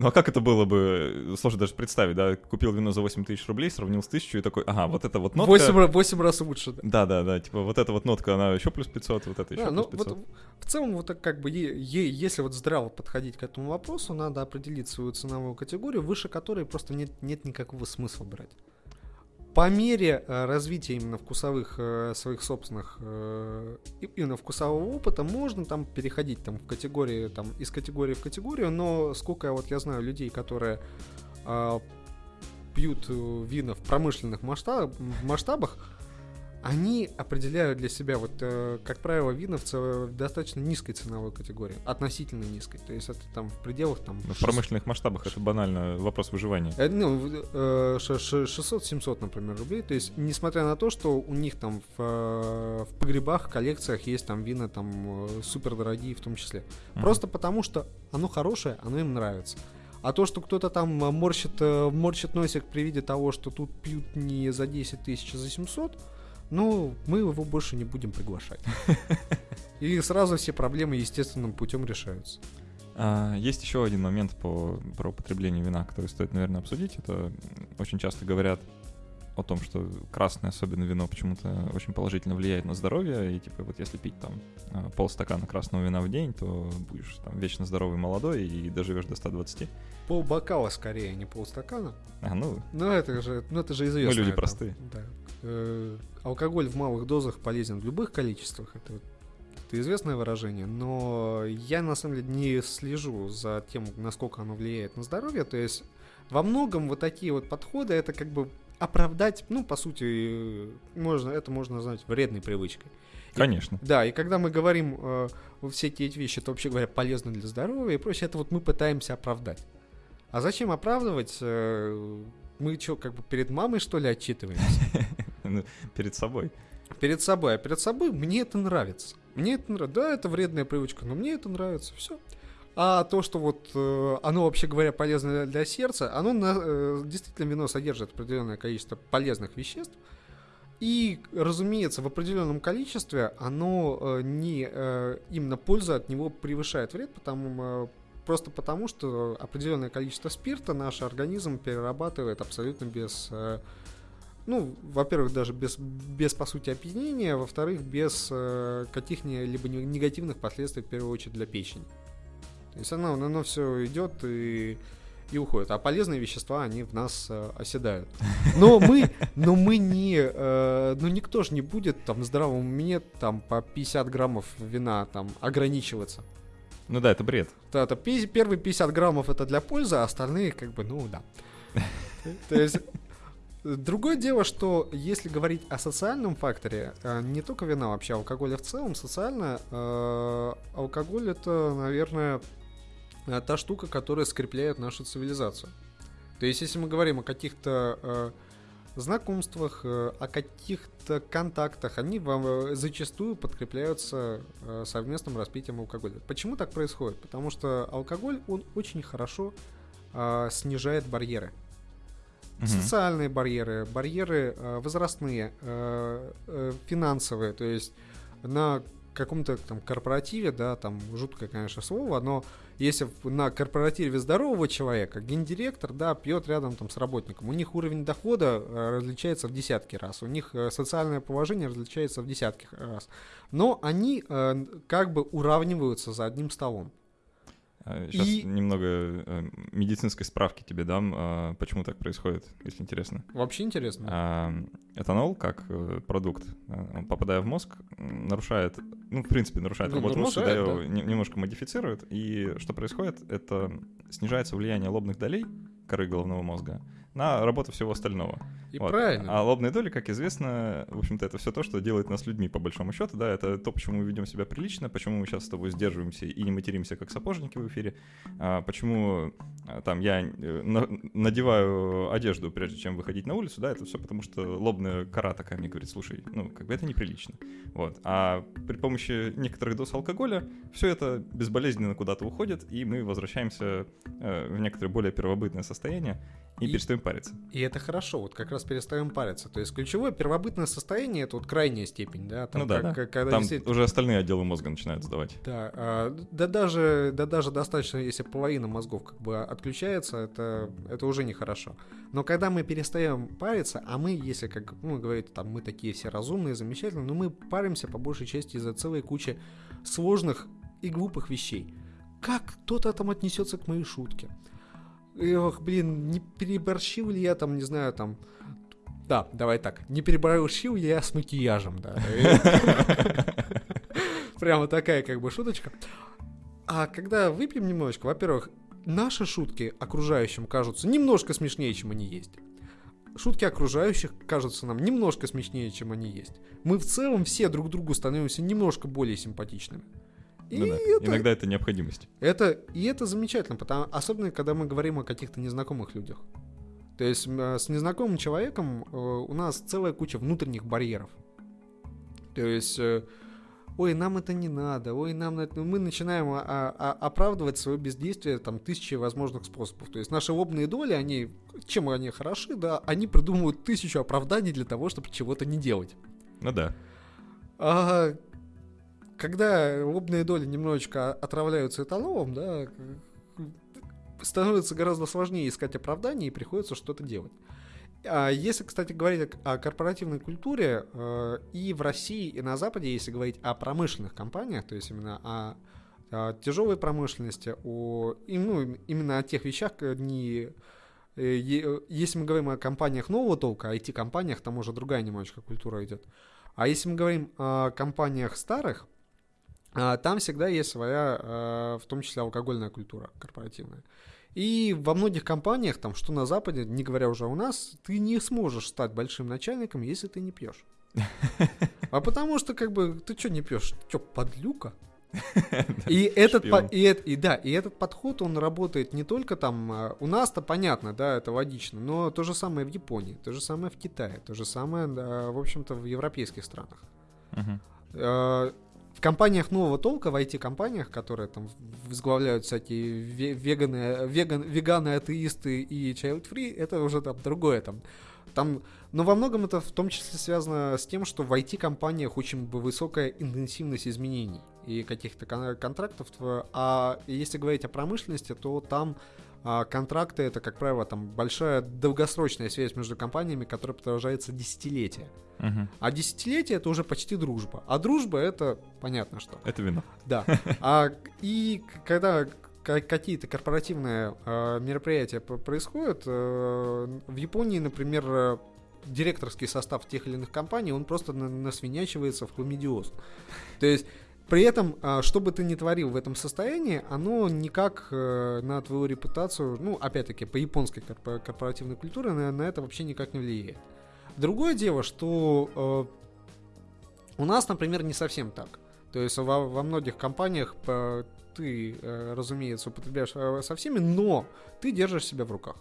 Ну а как это было бы, сложно даже представить, да, купил вино за 8 тысяч рублей, сравнил с тысячу и такой, ага, вот это вот нотка... 8, ра- 8 раз лучше, да. Да, да, да, типа вот эта вот нотка, она еще плюс 500, вот это еще Да, ну плюс 500. вот в целом вот так как бы е- е- если вот здраво подходить к этому вопросу, надо определить свою ценовую категорию, выше которой просто нет, нет никакого смысла брать. По мере э, развития именно вкусовых э, своих собственных э, именно вкусового опыта можно там переходить там в категории там из категории в категорию, но сколько вот я знаю людей, которые а, пьют вина в промышленных масштаб- масштабах, они определяют для себя, вот, э, как правило, вина в, достаточно низкой ценовой категории, относительно низкой. То есть это там в пределах там... Ну, В шест- промышленных масштабах это банально вопрос выживания. Э, Ну, э, ш- ш- 600-700, например, рублей. То есть, несмотря на то, что у них там в, э, в погребах, коллекциях есть там вина там супер дорогие в том числе. Мгм. Просто потому, что оно хорошее, оно им нравится. А то, что кто-то там э, морщит, э, морщит носик при виде того, что тут пьют не за 10 тысяч, а за 700, ну, мы его больше не будем приглашать. [LAUGHS] И сразу все проблемы естественным путем решаются. А, есть еще один момент по, про употребление вина, который стоит, наверное, обсудить. Это очень часто говорят о том, что красное, особенно вино, почему-то очень положительно влияет на здоровье. И типа вот если пить там а, полстакана красного вина в день, то будешь там вечно здоровый, молодой и доживешь до 120. Пол бокала скорее, а не полстакана. А, ну, Ну, это же, ну, это же известно. люди это, простые. Да. Э, алкоголь в малых дозах полезен в любых количествах. Это, вот- это известное выражение. Но я, на самом деле, не слежу за тем, насколько оно влияет на здоровье. То есть, во многом вот такие вот подходы, это как бы оправдать, ну, по сути, э, можно, это можно назвать вредной привычкой. И- конечно. Да, и когда мы говорим э, все эти вещи, это вообще говоря полезно для здоровья и прочее, это вот мы пытаемся оправдать. А зачем оправдывать? Э, мы что, как бы перед мамой, что ли, отчитываемся? [LAUGHS] Ну, Перед собой. Перед собой. А перед собой мне это нравится. Мне это нравится. Да, это вредная привычка, но мне это нравится. Все. А то, что вот э, оно, вообще говоря, полезно для сердца, оно на- э, действительно вино содержит определенное количество полезных веществ. И, разумеется, в определенном количестве оно э, не именно польза от него превышает вред, потому, просто потому, что определенное количество спирта наш организм перерабатывает абсолютно без ну, во-первых, даже без, без по сути, опьянения, во-вторых, без каких-либо не- негативных последствий, в первую очередь, для печени. То есть оно, оно все идет и, и уходит. А полезные вещества, они в нас э, оседают. Но мы, но мы не, э, ну никто же не будет там в здравом уме там по 50 граммов вина там ограничиваться. Ну да, это бред. Да, это пи- первые 50 граммов это для пользы, а остальные как бы, ну да. [LAUGHS] То есть Другое дело, что если говорить о социальном факторе, э, не только вина, вообще алкоголя в целом, социально, э, алкоголь это, наверное, та штука, которая скрепляет нашу цивилизацию. То есть, если мы говорим о каких-то э, знакомствах, э, о каких-то контактах, они вам э, зачастую подкрепляются э, совместным распитием алкоголя. Почему так происходит? Потому что алкоголь, он очень хорошо э, снижает барьеры. Мгм. Социальные барьеры, барьеры э, возрастные, э, э, финансовые, то есть на каком-то там корпоративе, да, там жуткое, конечно, слово, но если на корпоративе здорового человека гендиректор, да, пьет рядом там с работником, у них уровень дохода э, различается в десятки раз, у них э, социальное положение различается в десятки раз, но они э, как бы уравниваются за одним столом. Сейчас И- немного э, медицинской справки тебе дам, а, почему так происходит, если интересно. Вообще интересно. А, Этанол, как э, продукт, э, попадая в мозг, нарушает, ну, в принципе, нарушает Ну, работу мозга, да, его не- немножко модифицирует. И что происходит, это снижается влияние лобных долей коры головного мозга на работу всего остального. И Вот. правильно. А лобные доли, как известно, в общем-то, это все то, что делает нас людьми, по большому счету, да, это то, почему мы ведем себя прилично, почему мы сейчас с тобой сдерживаемся и не материмся, как сапожники в эфире, а, почему а, там я э, на- надеваю одежду, прежде чем выходить на улицу, да, это все потому, что лобная кора такая мне говорит, слушай, ну, как бы это неприлично, вот. А при помощи некоторых доз алкоголя все это безболезненно куда-то уходит, и мы возвращаемся э, в некоторое более первобытное состояние, И, и перестаем париться. И это хорошо, вот как раз перестаем париться. То есть ключевое первобытное состояние это вот крайняя степень, да? Там, ну да, как, да. Когда там действительно... уже остальные отделы мозга начинают сдавать. Да, а, да, даже, да даже достаточно, если половина мозгов как бы отключается, это, это уже нехорошо. Но когда мы перестаем париться, а мы, если как ну, говорит, там мы такие все разумные, замечательные, но мы паримся по большей части из-за целой кучи сложных и глупых вещей. Как кто-то там отнесется к моей шутке? Ох, блин, не переборщил ли я там, не знаю, там... Да, давай так. Не переборщил ли я с макияжем, да. [LAUGHS] Прямо такая как бы шуточка. А когда выпьем немножечко, во-первых, наши шутки окружающим кажутся немножко смешнее, чем они есть. Шутки окружающих кажутся нам немножко смешнее, чем они есть. Мы в целом все друг другу становимся немножко более симпатичными. И ну, да. это, Иногда это необходимость. Это, и это замечательно, потому, особенно когда мы говорим о каких-то незнакомых людях. То есть с незнакомым человеком э, у нас целая куча внутренних барьеров. То есть, э, ой, нам это не надо, ой, нам это... Мы начинаем а, а, оправдывать свое бездействие там тысячи возможных способов. То есть наши лобные доли, они, чем они хороши, да, они придумывают тысячу оправданий для того, чтобы чего-то не делать. Ну да. А, когда лобные доли немножечко отравляются этанолом, да, становится гораздо сложнее искать оправдание и приходится что-то делать. А если, кстати, говорить о корпоративной культуре, э, и в России, и на Западе, если говорить о промышленных компаниях, то есть именно о, о тяжелой промышленности, о, ну, именно о тех вещах, э, не, э, если мы говорим о компаниях нового толка, IT-компаниях, там уже другая немножечко культура идет. А если мы говорим о компаниях старых, там всегда есть своя, а, в том числе алкогольная культура корпоративная. И во многих компаниях, там, что на Западе, не говоря уже у нас, ты не сможешь стать большим начальником, если ты не пьешь. [LAUGHS] А потому что, как бы, ты что не пьешь? Что, подлюка? [LAUGHS] И этот, и, и, да, и этот подход, он работает не только там, а, у нас-то понятно, да, это логично, но то же самое в Японии, то же самое в Китае, то же самое, в общем-то, в европейских странах. В компаниях нового толка, в IT-компаниях, которые там возглавляют всякие веганы, веган, веганы, атеисты и child-free, это уже там другое там. Там, но во многом это в том числе связано с тем, что в IT-компаниях очень высокая интенсивность изменений и каких-то контрактов. А если говорить о промышленности, то там а контракты это, как правило, там большая долгосрочная связь между компаниями, которая продолжается десятилетия. Угу. А десятилетие это уже почти дружба. А дружба это понятно что. Это вино. Да. А, и когда какие-то корпоративные э, мероприятия происходят, э, в Японии, например, директорский состав тех или иных компаний, он просто насвинячивается в хламидиоз. То есть при этом, а, что бы ты ни творил в этом состоянии, оно никак э, на твою репутацию, ну, опять-таки, по японской корпоративной культуре на, на это вообще никак не влияет. Другое дело, что э, у нас, например, не совсем так. То есть во, во многих компаниях э, ты, разумеется, употребляешь со всеми, но ты держишь себя в руках.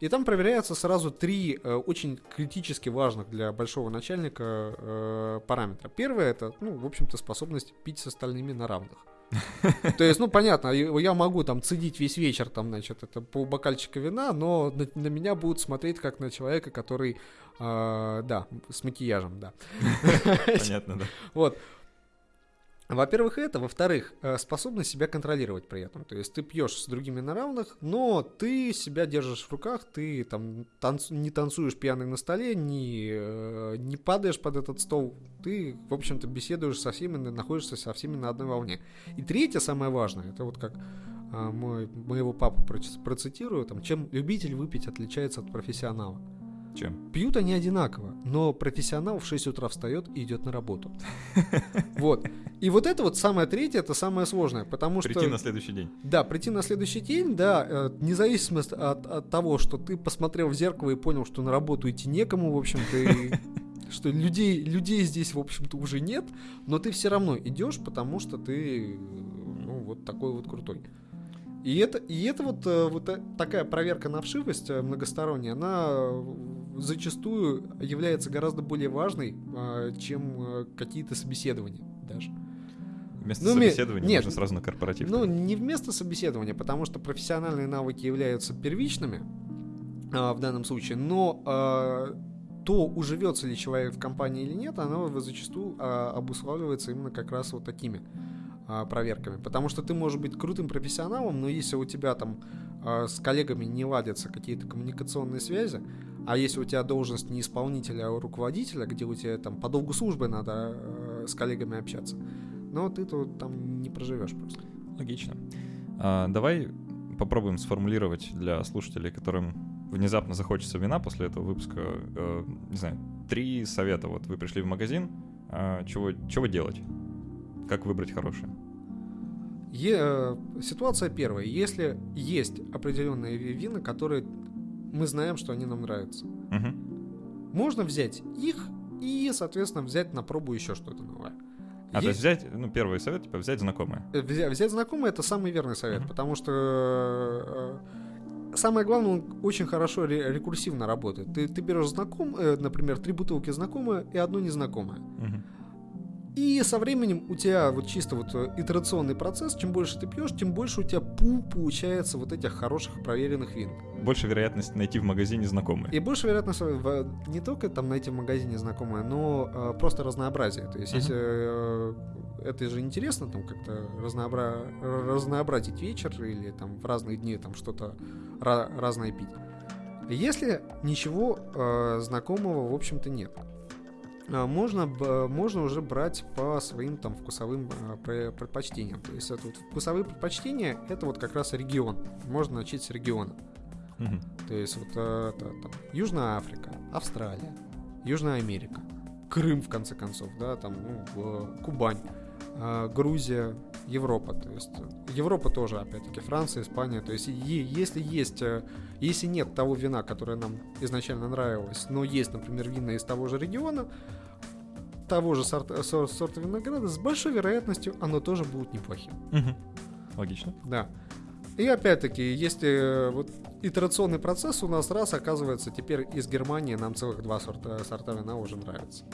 И там проверяются сразу три э, очень критически важных для большого начальника э, параметра. Первое это, ну, в общем-то, способность пить с остальными на равных. [LAUGHS] То есть, ну, понятно, я могу там цедить весь вечер, там, значит, это по бокальчика вина, но на, на меня будут смотреть как на человека, который, э, да, с макияжем, да. [LAUGHS] Понятно, да. Вот. Во-первых, это. Во-вторых, э, способность себя контролировать при этом. То есть ты пьешь с другими на равных, но ты себя держишь в руках, ты там танцу, не танцуешь пьяный на столе, не, э, не падаешь под этот стол. Ты, в общем-то, беседуешь со всеми, находишься со всеми на одной волне. И третье, самое важное, это вот как а, мой, моего папу процитирую, там, чем любитель выпить отличается от профессионала. Чем? Пьют они одинаково, но профессионал в 6 утра встает и идет на работу. [LAUGHS] Вот. И вот это вот самое третье, это самое сложное, потому что... Прийти на следующий день. Да, прийти на следующий день, да, э, независимо от, от того, что ты посмотрел в зеркало и понял, что на работу идти некому, в общем-то, и [LAUGHS] что людей, людей здесь, в общем-то, уже нет, но ты все равно идешь, потому что ты, ну, вот такой вот крутой. И это, и это вот, э, вот э, такая проверка на вшивость многосторонняя, она зачастую является гораздо более важной, а, чем э, какие-то собеседования даже. Вместо ну, собеседования нет, нужно сразу на корпоратив. Ну, не вместо собеседования, потому что профессиональные навыки являются первичными, а, в данном случае, но а, то, уживется ли человек в компании или нет, оно зачастую а, обуславливается именно как раз вот такими а, проверками. Потому что ты можешь быть крутым профессионалом, но если у тебя там а, с коллегами не ладятся какие-то коммуникационные связи, а если у тебя должность не исполнителя, а руководителя, где у тебя там по долгу службы надо а, с коллегами общаться, но ты тут там не проживешь просто. Логично. А, давай попробуем сформулировать для слушателей, которым внезапно захочется вина после этого выпуска, э, не знаю, три совета. Вот вы пришли в магазин, э, чего, чего делать? Как выбрать хорошее? Е, э, ситуация первая. Если есть определенные вина, которые мы знаем, что они нам нравятся, Угу. можно взять их и, соответственно, взять на пробу еще что-то новое. А то есть Есть- взять, ну, первый совет, типа, взять знакомое. Э, Взять, взять знакомое это самый верный совет, Мгм. потому что э, самое главное, он очень хорошо ре- рекурсивно работает. Ты, ты берешь знаком, например, три бутылки знакомые и одну незнакомое. Мгм. И со временем у тебя вот чисто вот э, итерационный процесс, чем больше ты пьешь, тем больше у тебя пул получается вот этих хороших проверенных вин. Больше вероятность найти в магазине знакомые. И больше вероятность в- не только там найти в магазине знакомое, но э, просто разнообразие. То есть, Мгм. если э, это же интересно, там как-то разнообра... разнообразить вечер или там в разные дни там что-то ра- разное пить. Если ничего э, знакомого, в общем-то, нет. А, Можно, б- можно уже брать по своим там вкусовым а, пре- предпочтениям. То есть это вот вкусовые предпочтения это вот как раз регион. Можно начать с региона. Мгм. То есть вот это, там, Южная Африка, Австралия, Южная Америка, Крым, в конце концов, да, там, ну, Кубань, Грузия, Европа, то есть э, Европа тоже, опять-таки, Франция, Испания, то есть е- если есть, э, если нет того вина, которое нам изначально нравилось, но есть, например, вина из того же региона, того же сорта, сор- сорта винограда, с большой вероятностью оно тоже будет неплохим. Мгм. Логично. Да. И опять-таки, если э, вот итерационный процесс у нас раз, оказывается, теперь из Германии нам целых два сорта, сорта вина уже нравится.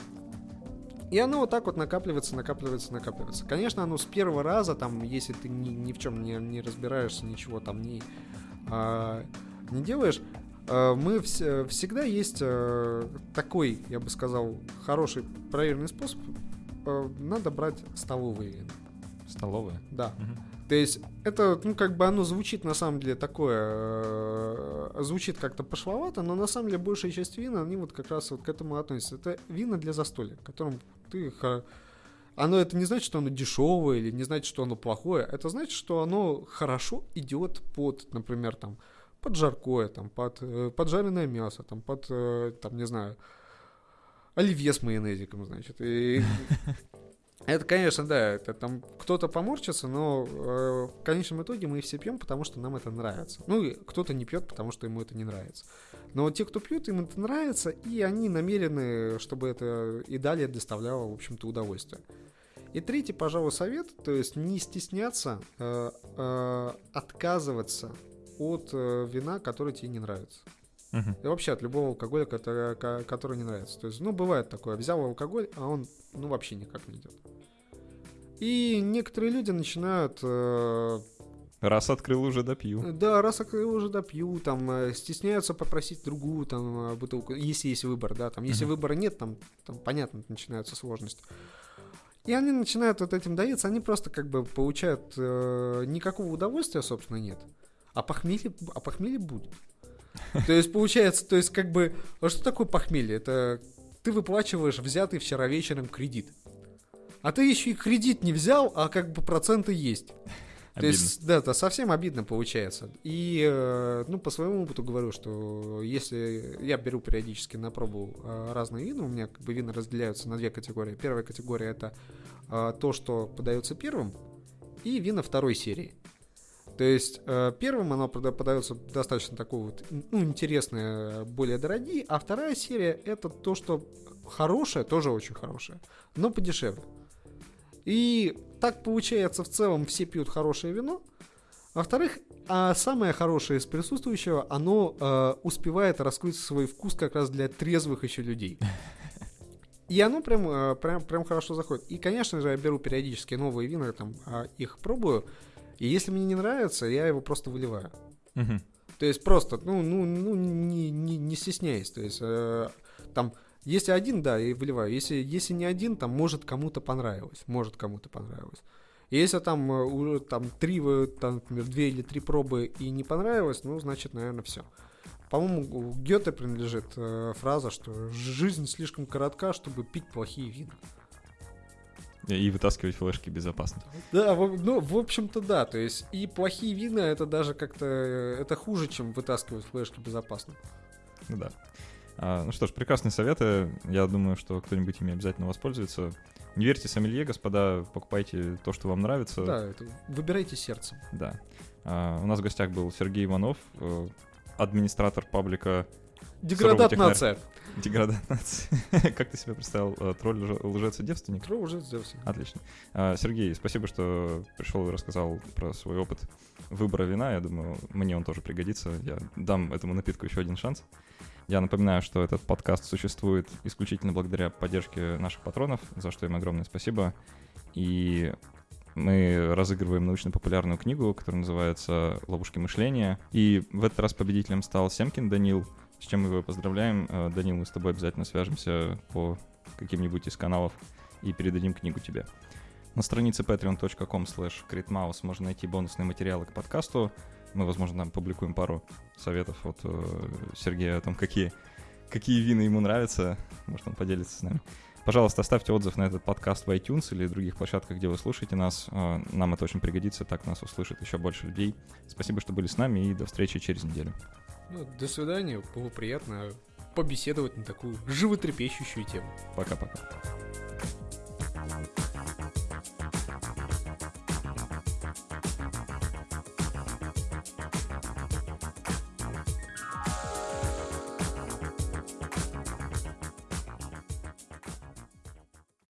И оно вот так вот накапливается, накапливается, накапливается. Конечно, оно с первого раза, там, если ты ни, ни в чем не, не разбираешься, ничего там не, а, не делаешь, а, мы вс- всегда есть э, такой, я бы сказал, хороший проверенный способ. э, надо брать столовые. Столовые. Да. Мгм. То есть это, ну, как бы оно звучит на самом деле такое, э, звучит как-то пошловато, но на самом деле большая часть вин, они вот как раз вот к этому относятся. Это вина для застолья, которым ты... хо- Оно это не значит, что оно дешевое или не значит, что оно плохое. Это значит, что оно хорошо идет под, например, там, под жаркое, там, под, э, под жареное мясо, там, под, э, там, не знаю, оливье с майонезиком, значит. И [LAUGHS] это, конечно, да, это там кто-то поморчится, но э, в конечном итоге мы все пьем, потому что нам это нравится. Ну кто-то не пьет, потому что ему это не нравится. Но те, кто пьют, им это нравится, и они намерены, чтобы это и далее доставляло, в общем-то, удовольствие. И третий, пожалуй, совет, то есть не стесняться э, э, отказываться от э, вина, которое тебе не нравится. Мгм. И вообще от любого алкоголя, который, ко- который не нравится. То есть, ну, бывает такое. Взял алкоголь, а он, ну, вообще никак не идет. И некоторые люди начинают, э, Раз открыл, уже допью. да, раз я уже допью, там, э, стесняются попросить другую, там, э, бутылку, если есть выбор, да, там, если Мгм. выбора нет, там, там, понятно, начинаются сложности. И они начинают вот этим давиться, они просто как бы получают, э, никакого удовольствия, собственно, нет. А похмелье, а похмелье будет. [LAUGHS] То есть получается, то есть как бы, а что такое похмелье? Это ты выплачиваешь взятый вчера вечером кредит. А ты еще и кредит не взял, а как бы проценты есть. [LAUGHS] То Обидно. есть, да, это совсем обидно получается. И, э, ну, по своему опыту говорю, что если я беру периодически на пробу э, разные вина, у меня как бы вина разделяются на две категории. Первая категория это э, то, что подается первым, и вина второй серии. То есть э, первым прода- подается достаточно такое вот, ну, интересное, более дорогие, а вторая серия это то, что хорошее, тоже очень хорошее, но подешевле. И так получается в целом все пьют хорошее вино. Во-вторых, а самое хорошее из присутствующего, оно э, успевает раскрыть свой вкус как раз для трезвых еще людей. И оно прям, э, прям, прям хорошо заходит. И, конечно же, я беру периодически новые вина, там, а, их пробую. И если мне не нравится, я его просто выливаю. Мгм. То есть просто, ну, ну, ну не, не, не стесняясь. То есть э, там, если один, да, и выливаю. Если, если не один, там, может, кому-то понравилось. Может, кому-то понравилось. И если там э, уже там три, там, например, две или три пробы и не понравилось, ну, значит, наверное, все. По-моему, у Гёте принадлежит э, фраза, что жизнь слишком коротка, чтобы пить плохие вина. И вытаскивать флешки безопасно. Да, ну, в общем-то, да. То есть и плохие вина это даже как-то это хуже, чем вытаскивать флешки безопасно. Ну да. А, ну что ж, прекрасные советы. Я думаю, что кто-нибудь ими обязательно воспользуется. Не верьте сомелье, господа, покупайте то, что вам нравится. Да, это выбирайте сердцем. Да. А, у нас в гостях был Сергей Иванов, э, администратор паблика Деградат нация. Деградат [LAUGHS] нация. Как ты себе представил? Э, тролль, лжец и девственник? Тролль, лжец, девственник. Отлично. А, Сергей, спасибо, что пришел и рассказал про свой опыт выбора вина. Я думаю, мне он тоже пригодится. Я дам этому напитку еще один шанс. Я напоминаю, что этот подкаст существует исключительно благодаря поддержке наших патронов, за что им огромное спасибо. И мы разыгрываем научно-популярную книгу, которая называется «Ловушки мышления». И в этот раз победителем стал Семкин Данил, с чем мы его поздравляем. Э, Данил, мы с тобой обязательно свяжемся по каким-нибудь из каналов и передадим книгу тебе. На странице patreon.com slash можно найти бонусные материалы к подкасту. Мы, возможно, там публикуем пару советов от э, Сергея о том, какие, какие вины ему нравятся. Может, он поделится с нами. Пожалуйста, оставьте отзыв на этот подкаст в iTunes или других площадках, где вы слушаете нас. Э, нам это очень пригодится, так нас услышит еще больше людей. Спасибо, что были с нами, и до встречи через неделю. Ну, до свидания. Было приятно побеседовать на такую животрепещущую тему. Пока-пока.